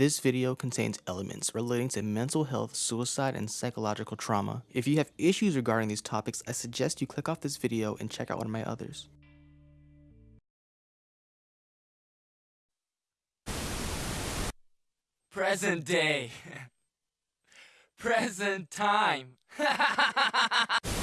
This video contains elements relating to mental health, suicide, and psychological trauma. If you have issues regarding these topics, I suggest you click off this video and check out one of my others. Present day. Present time.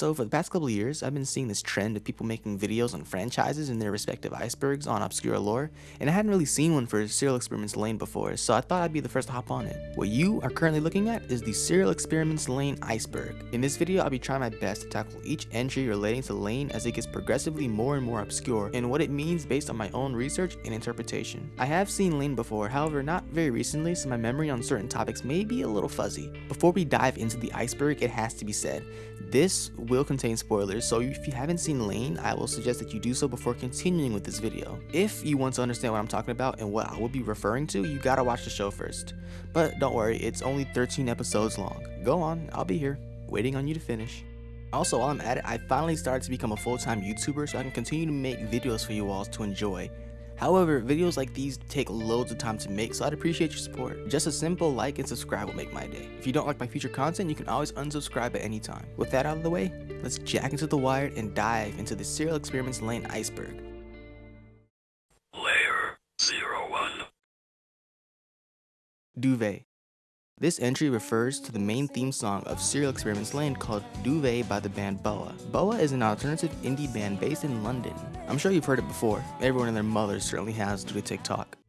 So for the past couple of years, I've been seeing this trend of people making videos on franchises and their respective icebergs on obscure lore, and I hadn't really seen one for Serial Experiments Lain before, so I thought I'd be the first to hop on it. What you are currently looking at is the Serial Experiments Lain iceberg. In this video, I'll be trying my best to tackle each entry relating to Lain as it gets progressively more and more obscure, and what it means based on my own research and interpretation. I have seen Lain before, however not very recently, so my memory on certain topics may be a little fuzzy. Before we dive into the iceberg, it has to be said, this will contain spoilers, so if you haven't seen Lain, I will suggest that you do so before continuing with this video. If you want to understand what I'm talking about and what I will be referring to, you gotta watch the show first. But don't worry, it's only 13 episodes long. Go on, I'll be here, waiting on you to finish. Also, while I'm at it, I finally started to become a full-time YouTuber so I can continue to make videos for you all to enjoy. However, videos like these take loads of time to make, so I'd appreciate your support. Just a simple like and subscribe will make my day. If you don't like my future content, you can always unsubscribe at any time. With that out of the way, let's jack into the wired and dive into the Serial Experiments Lain iceberg. Layer 01. Duvet. This entry refers to the main theme song of Serial Experiments Lain called Duvet by the band Boa. Boa is an alternative indie band based in London. I'm sure you've heard it before, everyone and their mother certainly has due to TikTok.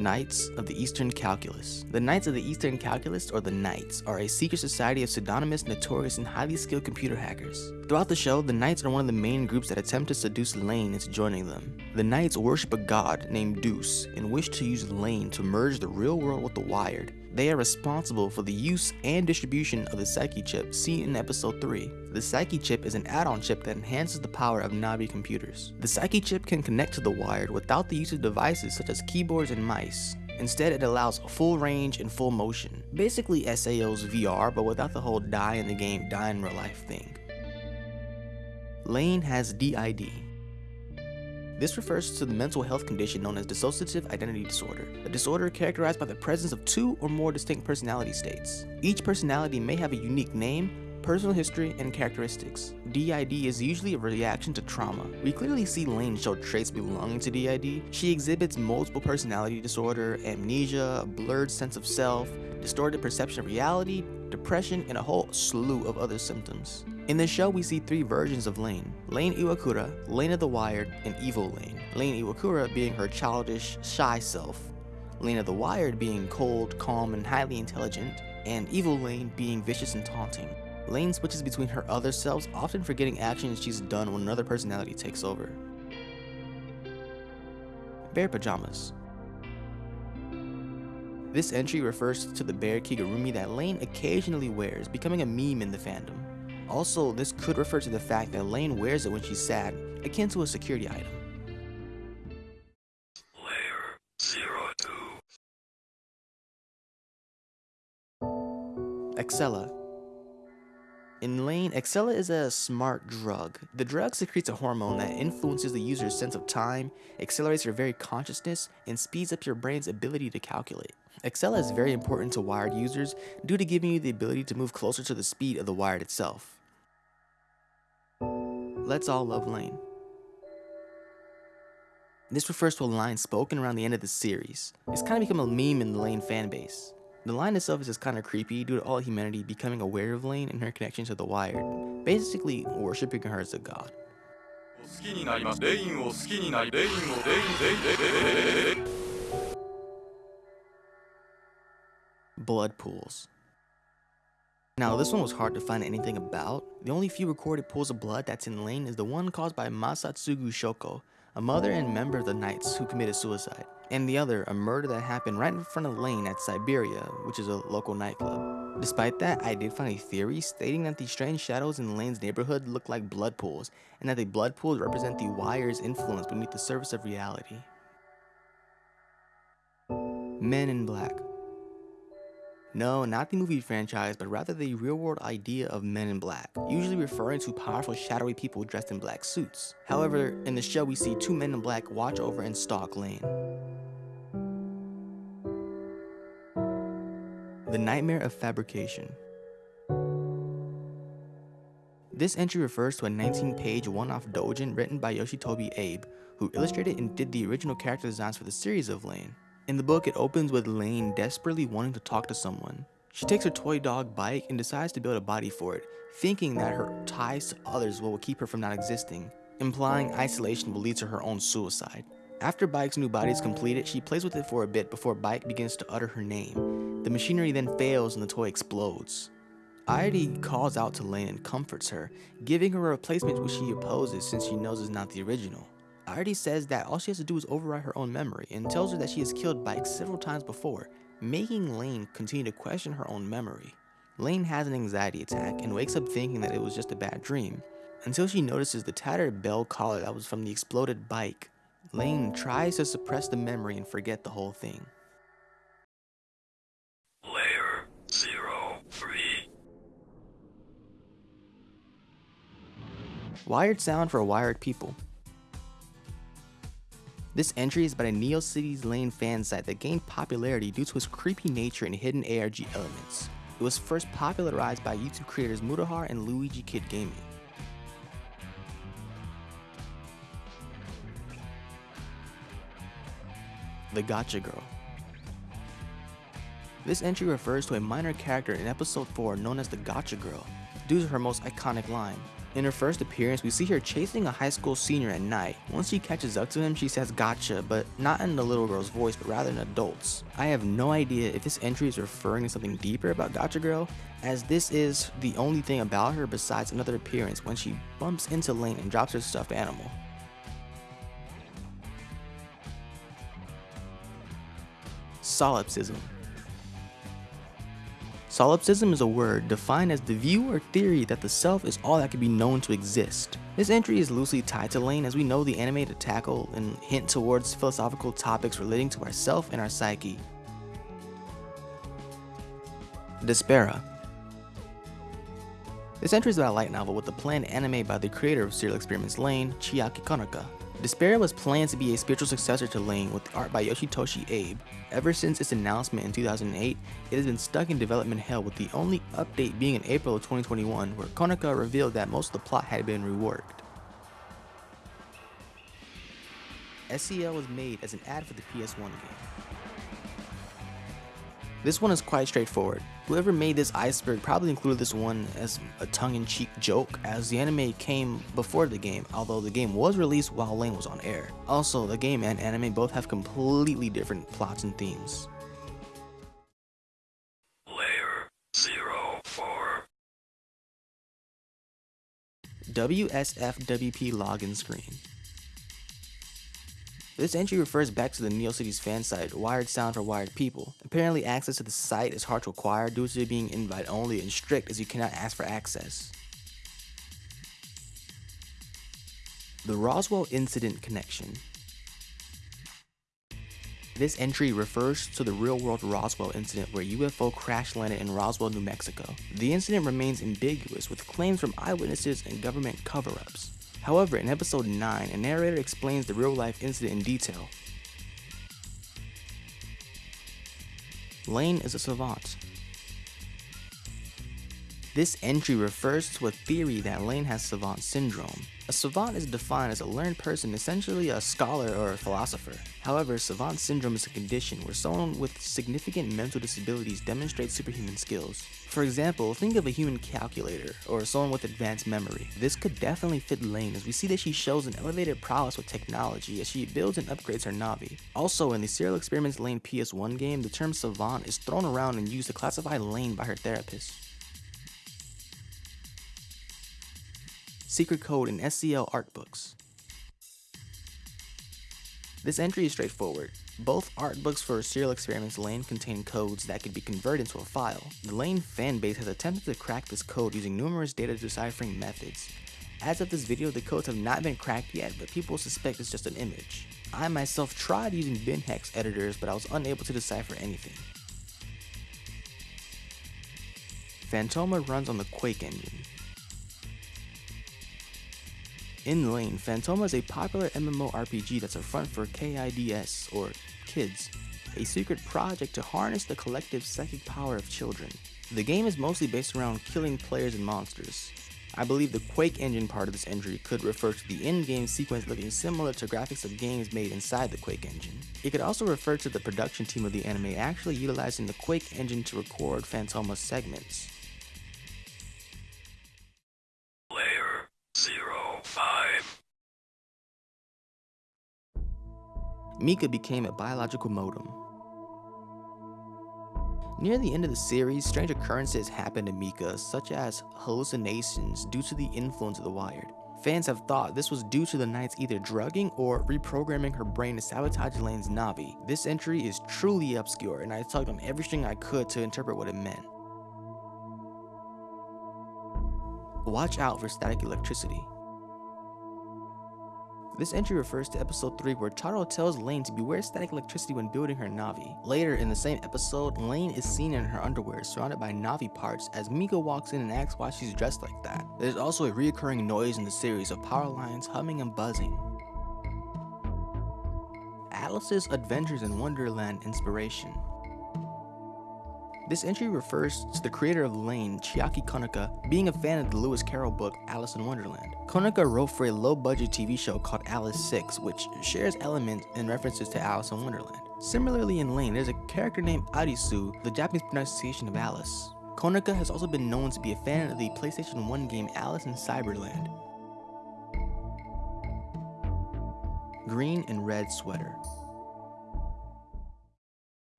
Knights of the Eastern Calculus. The Knights of the Eastern Calculus, or the Knights, are a secret society of pseudonymous, notorious, and highly skilled computer hackers. Throughout the show, the Knights are one of the main groups that attempt to seduce Lain into joining them. The Knights worship a god named Deuce and wish to use Lain to merge the real world with the wired. They are responsible for the use and distribution of the Psyche chip seen in episode 3. The Psyche chip is an add-on chip that enhances the power of Navi computers. The Psyche chip can connect to the wired without the use of devices such as keyboards and mice. Instead, it allows full range and full motion. Basically SAO's VR, but without the whole die in the game, die in real life thing. Lain has DID, this refers to the mental health condition known as dissociative identity disorder, a disorder characterized by the presence of two or more distinct personality states. Each personality may have a unique name, personal history, and characteristics. DID is usually a reaction to trauma. We clearly see Lain show traits belonging to DID. She exhibits multiple personality disorder, amnesia, a blurred sense of self, distorted perception of reality, depression, and a whole slew of other symptoms. In the show, we see three versions of Lain. Lain Iwakura, Lain of the Wired, and Evil Lain. Lain Iwakura being her childish, shy self. Lain of the Wired being cold, calm, and highly intelligent, and Evil Lain being vicious and taunting. Lain switches between her other selves, often forgetting actions she's done when another personality takes over. Bear Pajamas This entry refers to the bear kigurumi that Lain occasionally wears, becoming a meme in the fandom. Also, this could refer to the fact that Lain wears it when she's sad, akin to a security item. Layer 02. Accela. In Lain, Accela is a smart drug. The drug secretes a hormone that influences the user's sense of time, accelerates your very consciousness, and speeds up your brain's ability to calculate. Accela is very important to wired users due to giving you the ability to move closer to the speed of the wired itself. Let's all love Lain. This refers to a line spoken around the end of the series. It's kind of become a meme in the Lain fanbase. The line itself is just kind of creepy due to all humanity becoming aware of Lain and her connection to the Wired, basically worshipping her as a god. Blood pools. Now, this one was hard to find anything about. The only few recorded pools of blood that's in Lain is the one caused by Masatsugu Shoko, a mother and member of the Knights who committed suicide, and the other, a murder that happened right in front of Lain at Siberia, which is a local nightclub. Despite that, I did find a theory stating that the strange shadows in Lain's neighborhood look like blood pools, and that the blood pools represent the wire's influence beneath the surface of reality. Men in Black No, not the movie franchise, but rather the real world idea of men in black, usually referring to powerful, shadowy people dressed in black suits. However, in the show, we see two men in black watch over and stalk Lain. The Nightmare of Fabrication. This entry refers to a 19 page one off doujin written by Yoshitoshi Abe, who illustrated and did the original character designs for the series of Lain. In the book, it opens with Lain desperately wanting to talk to someone. She takes her toy dog Bike and decides to build a body for it, thinking that her ties to others will keep her from not existing, implying isolation will lead to her own suicide. After Bike's new body is completed, she plays with it for a bit before Bike begins to utter her name. The machinery then fails and the toy explodes. Airi calls out to Lain and comforts her, giving her a replacement which she opposes since she knows is not the original. Airi says that all she has to do is override her own memory and tells her that she has killed Bike several times before, making Lain continue to question her own memory. Lain has an anxiety attack and wakes up thinking that it was just a bad dream, until she notices the tattered bell collar that was from the exploded bike. Lain tries to suppress the memory and forget the whole thing. Layer zero three. Wired sound for wired people. This entry is a Neo Cities Lain fan site that gained popularity due to its creepy nature and hidden ARG elements. It was first popularized by YouTube creators Mudahar and Luigi Kid Gaming. The Gotcha Girl. This entry refers to a minor character in episode 4 known as the Gotcha Girl, due to her most iconic line. In her first appearance, we see her chasing a high school senior at night. Once she catches up to him, she says gotcha, but not in the little girl's voice, but rather in adult's. I have no idea if this entry is referring to something deeper about Gotcha Girl, as this is the only thing about her besides another appearance when she bumps into Lain and drops her stuffed animal. Solipsism. Solipsism is a word defined as the view or theory that the self is all that can be known to exist. This entry is loosely tied to Lain as we know the anime to tackle and hint towards philosophical topics relating to our self and our psyche. Despera. This entry is about a light novel with a planned anime by the creator of Serial Experiments Lain, Chiaki Konaka. Despera was planned to be a spiritual successor to Lain with art by Yoshitoshi Abe. Ever since its announcement in 2008, it has been stuck in development hell with the only update being in April of 2021 where Konaka revealed that most of the plot had been reworked. SEL was made as an ad for the PS1 game. This one is quite straightforward. Whoever made this iceberg probably included this one as a tongue-in-cheek joke as the anime came before the game, although the game was released while Lain was on air. Also, the game and anime both have completely different plots and themes. Layer zero four. WSFWP login screen. This entry refers back to the NeoCities fan site, Wired Sound for Wired People. Apparently access to the site is hard to acquire due to it being invite only and strict as you cannot ask for access. The Roswell Incident Connection This entry refers to the real-world Roswell incident where UFO crash landed in Roswell, New Mexico. The incident remains ambiguous with claims from eyewitnesses and government cover-ups. However, in episode 9, a narrator explains the real life incident in detail. Lain is a savant. This entry refers to a theory that Lain has savant syndrome. A savant is defined as a learned person, essentially a scholar or a philosopher. However, savant syndrome is a condition where someone with significant mental disabilities demonstrates superhuman skills. For example, think of a human calculator or someone with advanced memory. This could definitely fit Lain as we see that she shows an elevated prowess with technology as she builds and upgrades her Navi. Also, in the Serial Experiments Lain PS1 game, the term savant is thrown around and used to classify Lain by her therapist. Secret code in SCL art books. This entry is straightforward. Both art books for Serial Experiments Lain contain codes that could be converted into a file. The Lain fanbase has attempted to crack this code using numerous data deciphering methods. As of this video, the codes have not been cracked yet, but people suspect it's just an image. I myself tried using BinHex editors, but I was unable to decipher anything. Phantoma runs on the Quake engine. In Lain, Phantoma is a popular MMORPG that's a front for KIDS, or Kids, a secret project to harness the collective psychic power of children. The game is mostly based around killing players and monsters. I believe the Quake engine part of this entry could refer to the in-game sequence looking similar to graphics of games made inside the Quake engine. It could also refer to the production team of the anime actually utilizing the Quake engine to record Phantoma's segments. Mika became a biological modem. Near the end of the series, strange occurrences happened to Mika, such as hallucinations due to the influence of the Wired. Fans have thought this was due to the Knights either drugging or reprogramming her brain to sabotage Lain's Navi. This entry is truly obscure, and I tugged on everything I could to interpret what it meant. Watch out for static electricity. This entry refers to episode 3 where Charo tells Lain to beware static electricity when building her Navi. Later in the same episode, Lain is seen in her underwear surrounded by Navi parts as Mika walks in and asks why she's dressed like that. There's also a reoccurring noise in the series of power lines humming and buzzing. Alice's Adventures in Wonderland inspiration. This entry refers to the creator of Lain, Chiaki Konaka, being a fan of the Lewis Carroll book Alice in Wonderland. Konaka wrote for a low-budget TV show called Alice 6, which shares elements and references to Alice in Wonderland. Similarly in Lain, there's a character named Arisu, the Japanese pronunciation of Alice. Konaka has also been known to be a fan of the PlayStation 1 game Alice in Cyberland. Green and red sweater.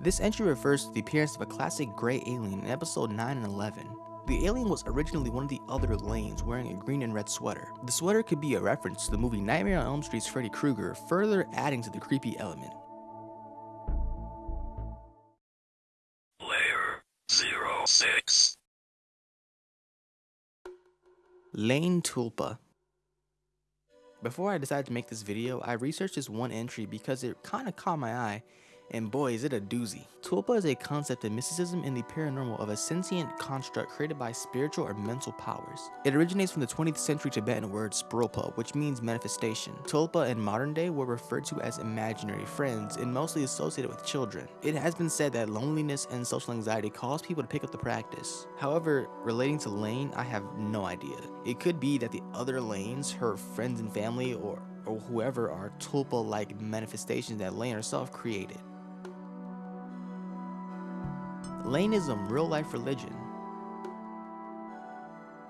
This entry refers to the appearance of a classic gray alien in episode 9 and 11. The alien was originally one of the other lanes wearing a green and red sweater. The sweater could be a reference to the movie Nightmare on Elm Street's Freddy Krueger, further adding to the creepy element. Layer 06. Lain Tulpa. Before I decided to make this video, I researched this one entry because it kinda caught my eye and boy is it a doozy. Tulpa is a concept of mysticism and the paranormal of a sentient construct created by spiritual or mental powers. It originates from the 20th century Tibetan word sprulpa, which means manifestation. Tulpa in modern day were referred to as imaginary friends and mostly associated with children. It has been said that loneliness and social anxiety cause people to pick up the practice. However, relating to Lain, I have no idea. It could be that the other lanes, her friends and family, or or whoever are tulpa-like manifestations that Lain herself created. Lainism, real life religion.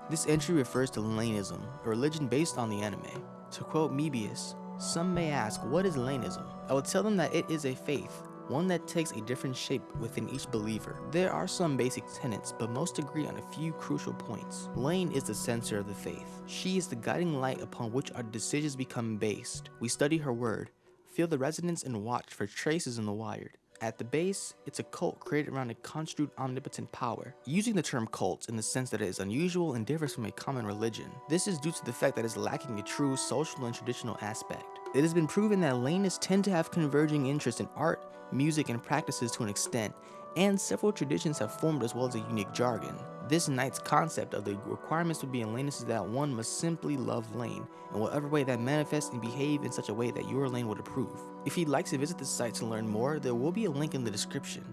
This entry refers to Lainism, a religion based on the anime. To quote Mebius, some may ask, what is Lainism? I will tell them that it is a faith, one that takes a different shape within each believer. There are some basic tenets, but most agree on a few crucial points. Lain is the center of the faith. She is the guiding light upon which our decisions become based. We study her word, feel the resonance and watch for traces in the wired. At the base, it's a cult created around a construed omnipotent power, using the term cult in the sense that it is unusual and differs from a common religion. This is due to the fact that it's lacking a true social and traditional aspect. It has been proven that Lainists tend to have converging interests in art, music, and practices to an extent, and several traditions have formed as well as a unique jargon. This Knight's concept of the requirements to be in Lain is that one must simply love Lain, in whatever way that manifests and behave in such a way that your Lain would approve. If you'd like to visit the site to learn more, there will be a link in the description.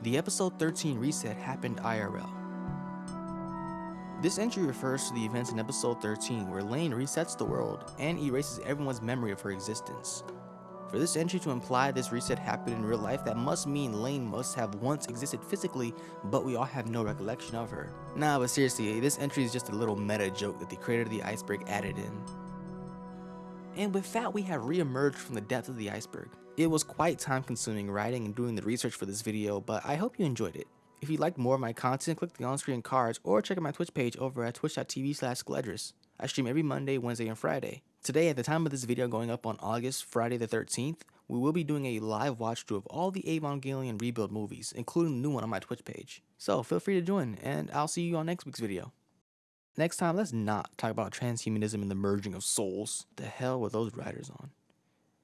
The episode 13 reset happened IRL. This entry refers to the events in episode 13 where Lain resets the world and erases everyone's memory of her existence. For this entry to imply this reset happened in real life, that must mean Lain must have once existed physically, but we all have no recollection of her. Nah, but seriously, this entry is just a little meta joke that the creator of the iceberg added in. And with that, we have re-emerged from the depths of the iceberg. It was quite time consuming writing and doing the research for this video, but I hope you enjoyed it. If you'd like more of my content, click the on-screen cards or check out my Twitch page over at twitch.tv slash. I stream every Monday, Wednesday, and Friday. Today, at the time of this video going up on August, Friday the 13th, we will be doing a live watch through of all the Evangelion Rebuild movies, including the new one on my Twitch page. So feel free to join, and I'll see you on next week's video. Next time, let's not talk about transhumanism and the merging of souls. The hell were those writers on?